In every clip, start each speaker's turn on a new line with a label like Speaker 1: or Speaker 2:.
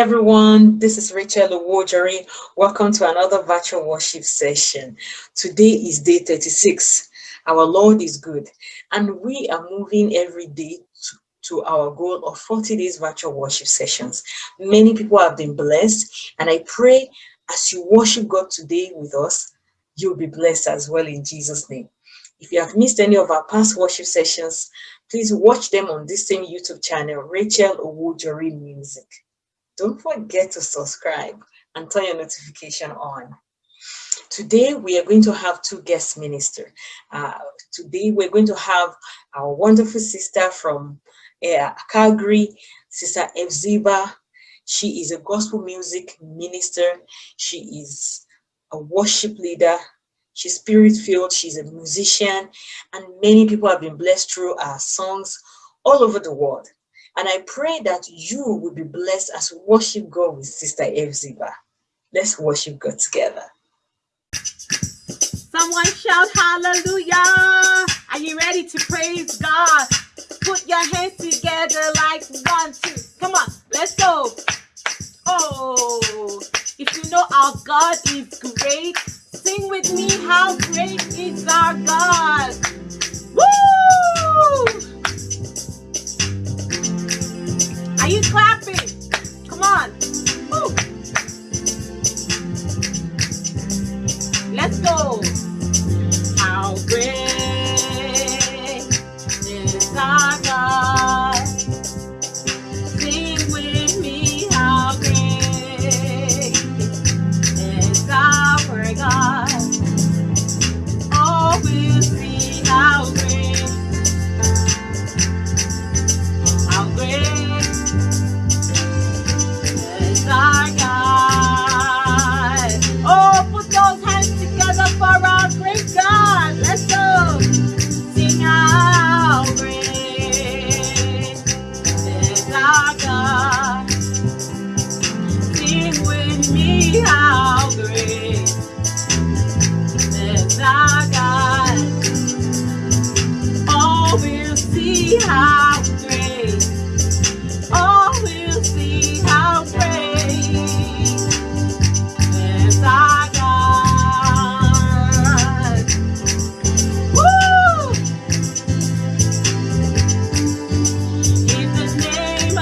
Speaker 1: Everyone, this is Rachel Owojori. Welcome to another virtual worship session. Today is day 36. Our Lord is good and we are moving every day to, to our goal of 40 days virtual worship sessions. Many people have been blessed and I pray as you worship God today with us, you'll be blessed as well in Jesus' name. If you have missed any of our past worship sessions, please watch them on this same YouTube channel, Rachel Owojori Music. Don't forget to subscribe and turn your notification on. Today, we are going to have two guest ministers. Uh, today, we're going to have our wonderful sister from uh, Calgary, Sister Evziba. She is a gospel music minister. She is a worship leader. She's spirit-filled. She's a musician. And many people have been blessed through our songs all over the world. And I pray that you will be blessed as worship God with Sister Evziba. Let's worship God together.
Speaker 2: Someone shout hallelujah. Are you ready to praise God? Put your hands together like one, two. Come on, let's go. Oh, if you know our God is great, sing with me, how great is our God. Woo! You clapping? See how great. Oh, we'll see how great is. Woo! He's the name.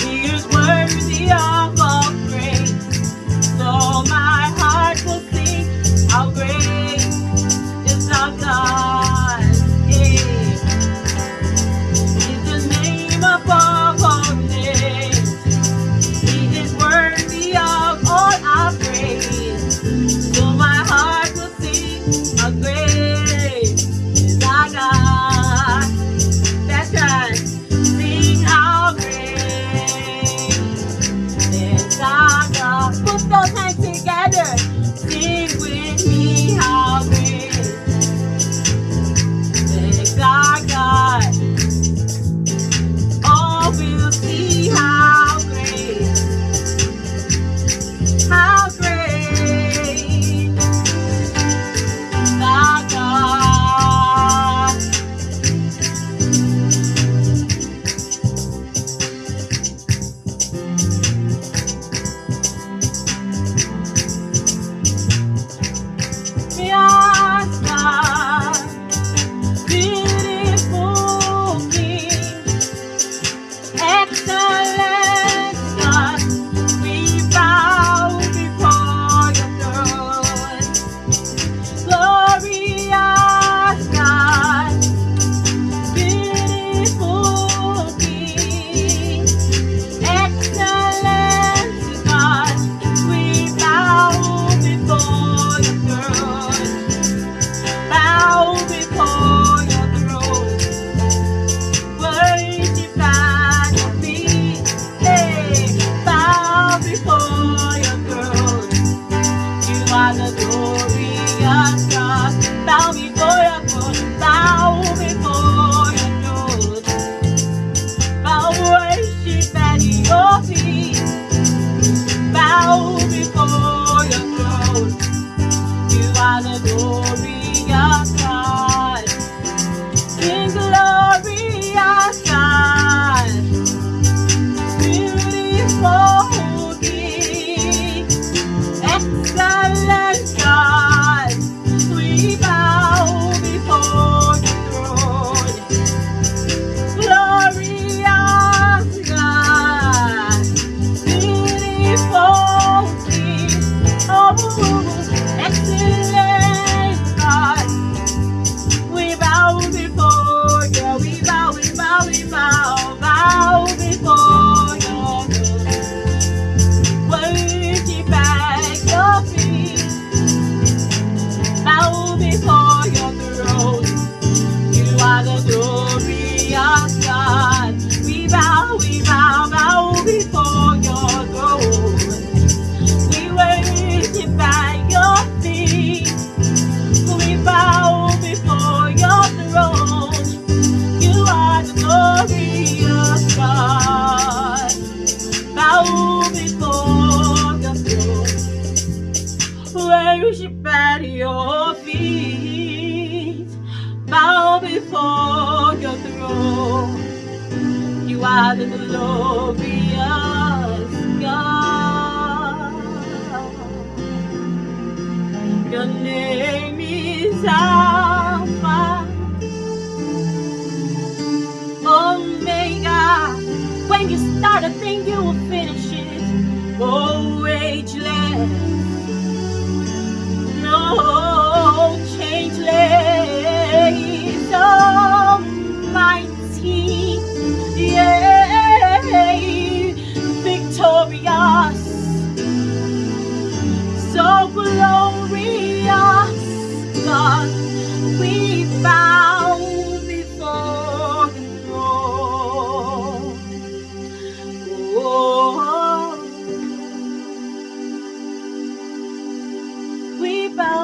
Speaker 2: He is worthy of all. So my heart will sing how great Sing with glorious God. We bow, we bow, bow before your throne. We worship at your feet. We bow before your throne. You are the glorious God. Bow before your throne. Worship at your feet. Bow before control. You are the glorious God. Your name is Alpha, Omega. When you start a thing, you will finish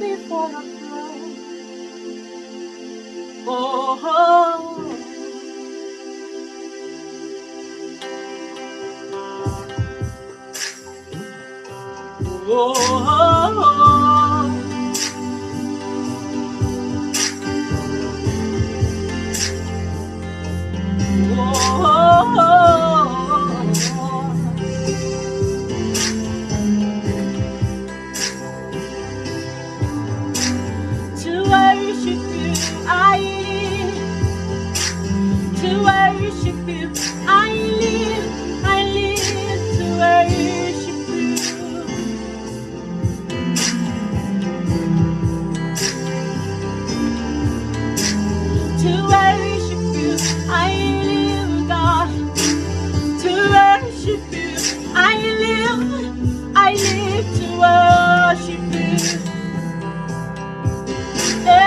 Speaker 2: before I throne. Oh, oh. oh, oh. I live to worship you. Hey.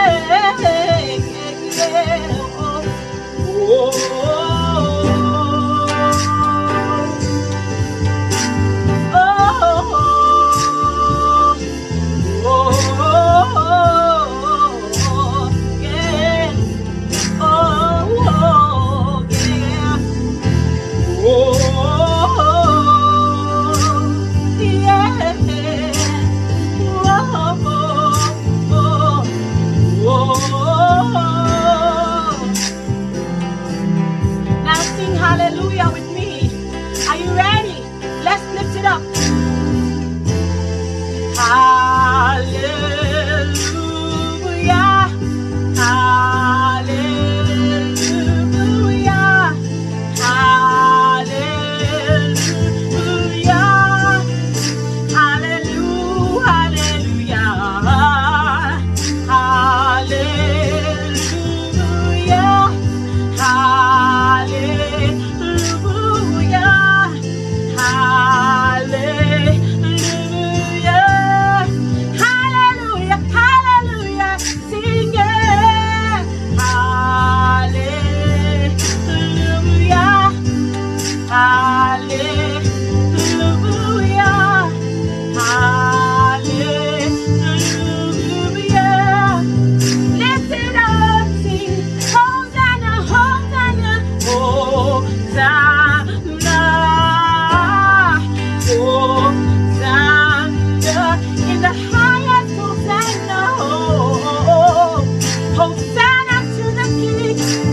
Speaker 2: Thank you.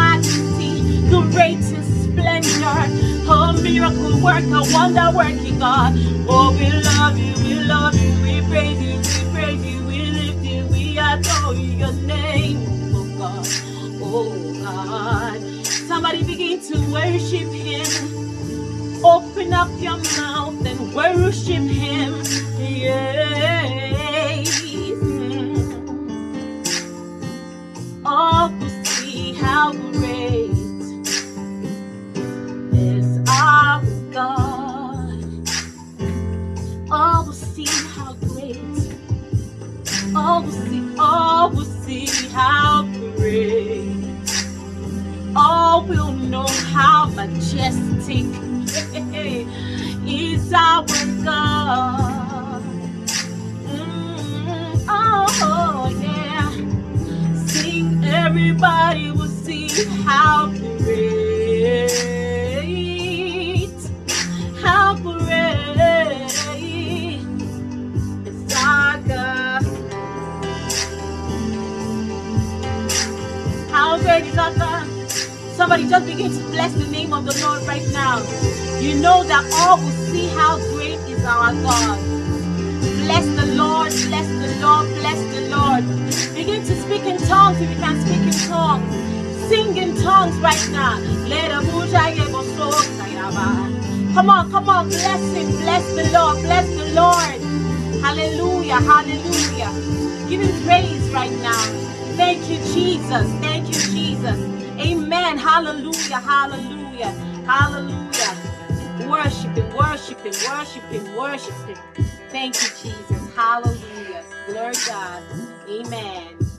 Speaker 2: Majesty. Great in splendor. Oh, miracle worker, wonder working God. Oh, we love you. We love you. We praise you. We praise you. We lift you. We adore your name. Oh, God. Oh, God. Somebody begin to worship him. Open up your mouth and worship him. Yes. How great is our God. All will see how great. All will see, all will see how great. All will know how majestic is our God. You know that all will see how great is our God. Bless the Lord, bless the Lord, bless the Lord. Begin to speak in tongues if you can speak in tongues. Sing in tongues right now. Come on, come on, bless him, bless the Lord, bless the Lord. Hallelujah, hallelujah. Give him praise right now. Thank you, Jesus. Thank you, Jesus. Amen. Hallelujah, hallelujah, hallelujah. Worship him, worship him, worship him, worship him. Thank you, Jesus. Hallelujah. Glory God. Amen.